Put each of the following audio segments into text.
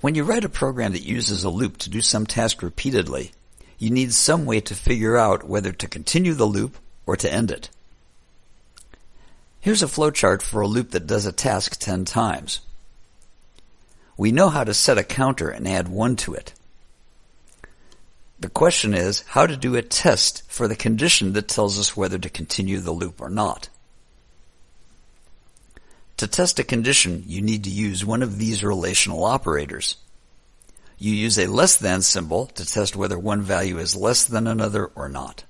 When you write a program that uses a loop to do some task repeatedly, you need some way to figure out whether to continue the loop or to end it. Here's a flowchart for a loop that does a task 10 times. We know how to set a counter and add 1 to it. The question is how to do a test for the condition that tells us whether to continue the loop or not. To test a condition, you need to use one of these relational operators. You use a less than symbol to test whether one value is less than another or not.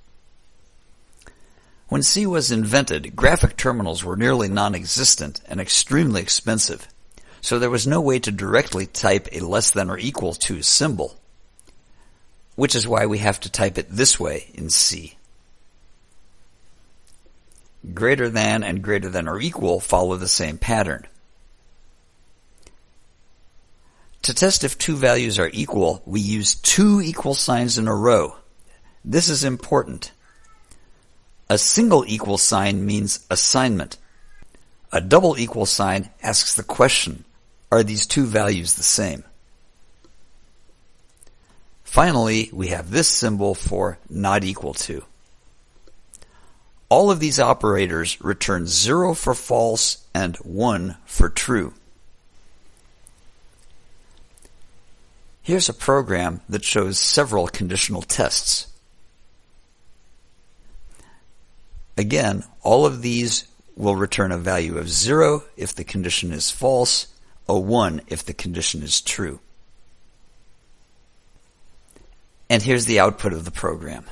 When C was invented, graphic terminals were nearly non-existent and extremely expensive, so there was no way to directly type a less than or equal to symbol, which is why we have to type it this way in C. Greater than and greater than or equal follow the same pattern. To test if two values are equal, we use two equal signs in a row. This is important. A single equal sign means assignment. A double equal sign asks the question, are these two values the same? Finally, we have this symbol for not equal to. All of these operators return 0 for false and 1 for true. Here's a program that shows several conditional tests. Again, all of these will return a value of 0 if the condition is false, a 1 if the condition is true. And here's the output of the program.